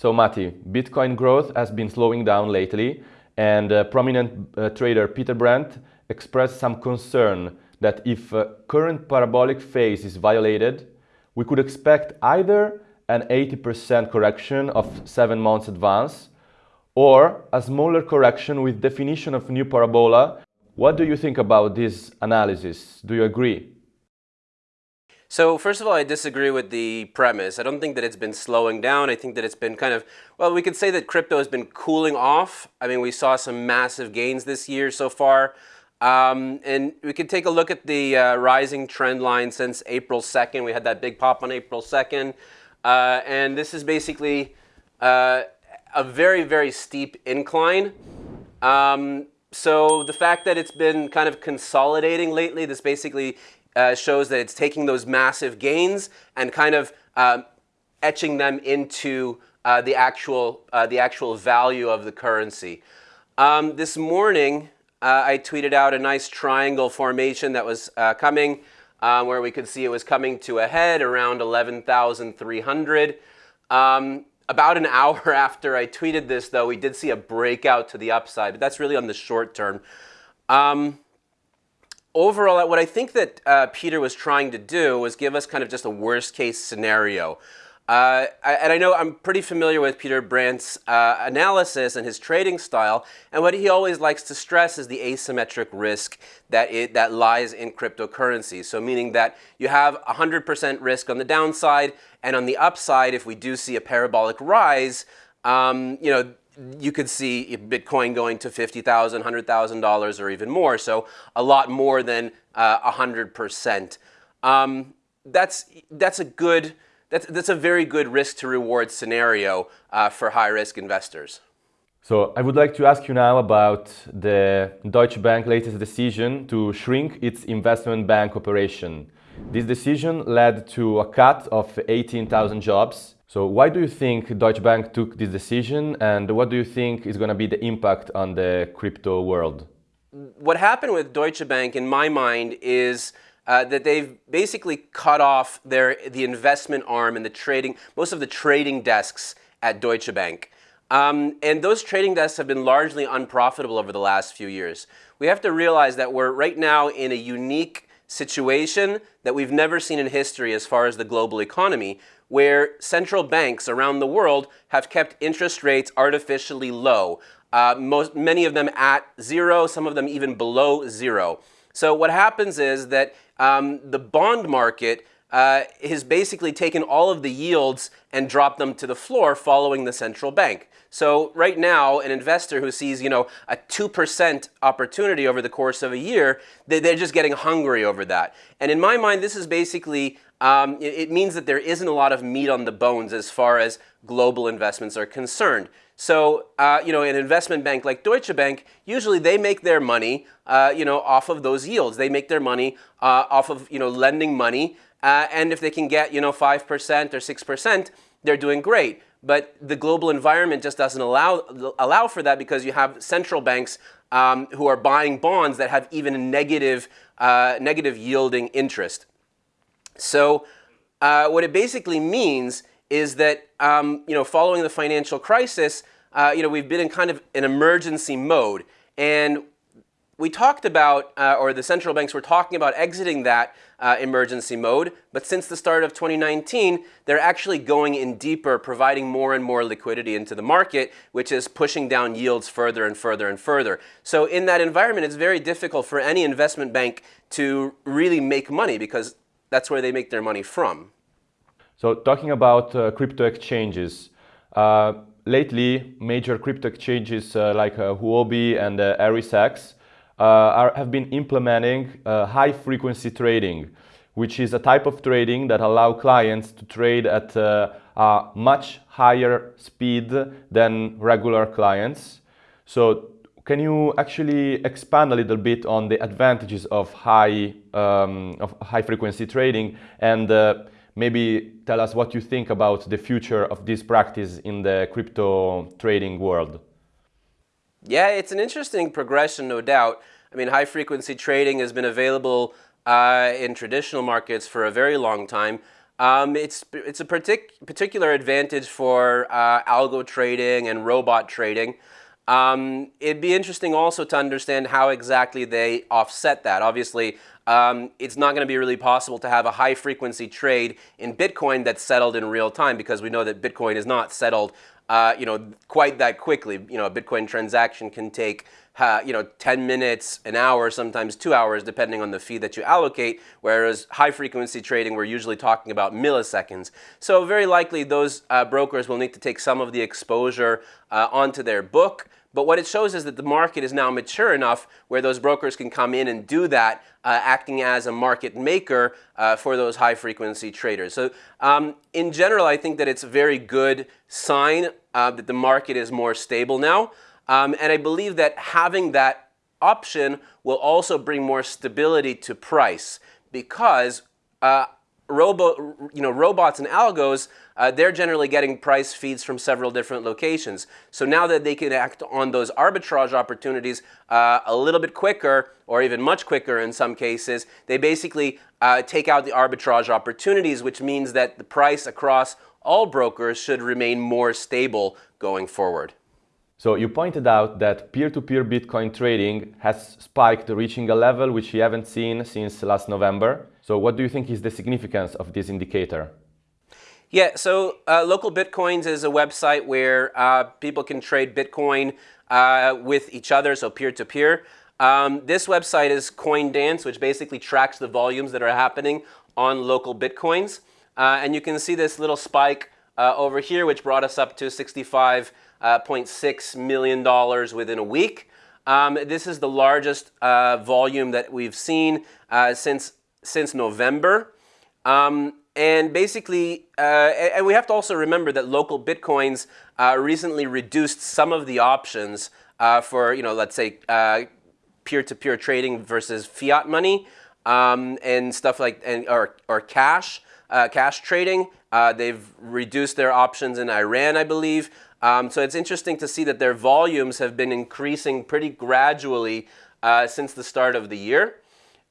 So Matti, Bitcoin growth has been slowing down lately and uh, prominent uh, trader Peter Brandt expressed some concern that if uh, current parabolic phase is violated, we could expect either an 80% correction of 7 months advance or a smaller correction with definition of new parabola. What do you think about this analysis? Do you agree? So first of all, I disagree with the premise. I don't think that it's been slowing down. I think that it's been kind of, well, we could say that crypto has been cooling off. I mean, we saw some massive gains this year so far. Um, and we could take a look at the uh, rising trend line since April 2nd. We had that big pop on April 2nd. Uh, and this is basically uh, a very, very steep incline. Um, so the fact that it's been kind of consolidating lately, this basically uh, shows that it's taking those massive gains and kind of um, etching them into uh, the actual uh, the actual value of the currency. Um, this morning, uh, I tweeted out a nice triangle formation that was uh, coming, um, where we could see it was coming to a head around 11,300. Um, about an hour after I tweeted this, though, we did see a breakout to the upside, but that's really on the short term. Um, overall, what I think that uh, Peter was trying to do was give us kind of just a worst case scenario. Uh, and I know I'm pretty familiar with Peter Brandt's uh, analysis and his trading style, and what he always likes to stress is the asymmetric risk that, it, that lies in cryptocurrencies. So meaning that you have 100% risk on the downside, and on the upside, if we do see a parabolic rise, um, you know, you could see Bitcoin going to $50,000, $100,000 or even more. So a lot more than uh, 100%. Um, that's, that's a good, that's, that's a very good risk to reward scenario uh, for high risk investors. So I would like to ask you now about the Deutsche Bank latest decision to shrink its investment bank operation. This decision led to a cut of 18,000 jobs so why do you think Deutsche Bank took this decision and what do you think is going to be the impact on the crypto world? What happened with Deutsche Bank in my mind is uh, that they've basically cut off their the investment arm and the trading most of the trading desks at Deutsche Bank. Um, and those trading desks have been largely unprofitable over the last few years. We have to realize that we're right now in a unique situation that we've never seen in history as far as the global economy, where central banks around the world have kept interest rates artificially low. Uh, most, many of them at zero, some of them even below zero. So what happens is that um, the bond market uh, has basically taken all of the yields and dropped them to the floor following the central bank. So right now, an investor who sees, you know, a 2% opportunity over the course of a year, they, are just getting hungry over that. And in my mind, this is basically um, it, it, means that there isn't a lot of meat on the bones as far as global investments are concerned. So, uh, you know, an investment bank like Deutsche Bank, usually they make their money, uh, you know, off of those yields. They make their money uh, off of, you know, lending money. Uh, and if they can get, you know, 5% or 6%, they're doing great. But the global environment just doesn't allow, allow for that because you have central banks um, who are buying bonds that have even negative, uh, negative yielding interest. So uh, what it basically means is that, um, you know, following the financial crisis, uh, you know, we've been in kind of an emergency mode. And we talked about, uh, or the central banks were talking about exiting that uh, emergency mode, but since the start of 2019, they're actually going in deeper, providing more and more liquidity into the market, which is pushing down yields further and further and further. So in that environment, it's very difficult for any investment bank to really make money because that's where they make their money from. So talking about uh, crypto exchanges, uh, lately major crypto exchanges uh, like uh, Huobi and uh, uh, are, have been implementing uh, high frequency trading, which is a type of trading that allow clients to trade at a much higher speed than regular clients. So can you actually expand a little bit on the advantages of high, um, of high frequency trading and uh, maybe tell us what you think about the future of this practice in the crypto trading world? Yeah, it's an interesting progression, no doubt. I mean, high frequency trading has been available uh, in traditional markets for a very long time. Um, it's, it's a partic particular advantage for uh, algo trading and robot trading. Um, it'd be interesting also to understand how exactly they offset that. Obviously, um, it's not going to be really possible to have a high frequency trade in Bitcoin that's settled in real time because we know that Bitcoin is not settled uh, you know, quite that quickly. You know, a Bitcoin transaction can take you know, 10 minutes, an hour, sometimes two hours, depending on the fee that you allocate, whereas high frequency trading, we're usually talking about milliseconds. So very likely those uh, brokers will need to take some of the exposure uh, onto their book. But what it shows is that the market is now mature enough where those brokers can come in and do that, uh, acting as a market maker uh, for those high frequency traders. So um, in general, I think that it's a very good sign uh, that the market is more stable now. Um, and I believe that having that option will also bring more stability to price because uh, robo, you know, robots and algos, uh, they're generally getting price feeds from several different locations. So now that they can act on those arbitrage opportunities uh, a little bit quicker, or even much quicker in some cases, they basically uh, take out the arbitrage opportunities, which means that the price across all brokers should remain more stable going forward. So you pointed out that peer-to-peer -peer Bitcoin trading has spiked, reaching a level which we haven't seen since last November. So what do you think is the significance of this indicator? Yeah, so uh, Local Bitcoins is a website where uh, people can trade Bitcoin uh, with each other, so peer-to-peer. -peer. Um, this website is CoinDance, which basically tracks the volumes that are happening on local Bitcoins. Uh, and you can see this little spike uh, over here, which brought us up to 65 uh, uh, $0.6 million within a week. Um, this is the largest uh, volume that we've seen uh, since, since November. Um, and basically, uh, and we have to also remember that local Bitcoins uh, recently reduced some of the options uh, for, you know, let's say peer-to-peer -peer trading versus fiat money um, and stuff like, and, or, or cash, cash trading. they've reduced their options in Iran, I believe. Um, so it's interesting to see that their volumes have been increasing pretty gradually since the start of the year.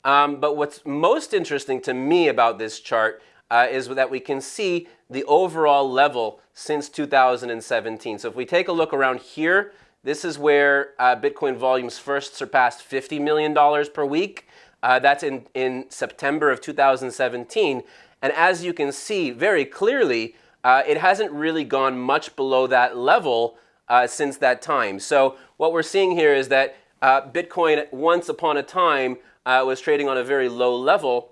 Um, but what's most interesting to me about this chart uh, is that we can see the overall level since 2017. So if we take a look around here, this is where uh, Bitcoin volumes first surpassed $50 million per week. Uh, that's in, in September of 2017. And as you can see very clearly, uh, it hasn't really gone much below that level uh, since that time. So what we're seeing here is that uh, Bitcoin once upon a time uh, was trading on a very low level.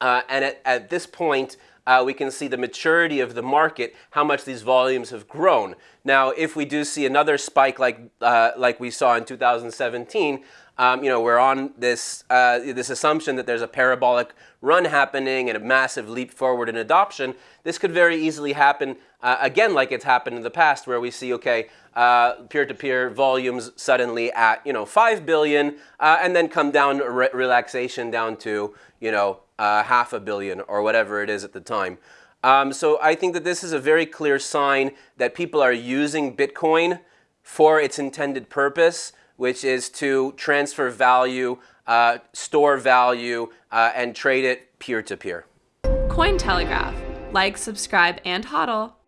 Uh, and at, at, this point, uh, we can see the maturity of the market, how much these volumes have grown. Now, if we do see another spike like, like we saw in 2017, um, you know, we're on this, uh, this assumption that there's a parabolic run happening and a massive leap forward in adoption. This could very easily happen uh, again like it's happened in the past where we see, okay, uh, peer-to-peer -peer volumes suddenly at, you know, 5 billion uh, and then come down, re relaxation down to, you know, uh, half a billion or whatever it is at the time. Um, so I think that this is a very clear sign that people are using Bitcoin for its intended purpose, which is to transfer value, uh, store value, uh, and trade it peer-to-peer. -peer. Cointelegraph. Like, subscribe, and hodl.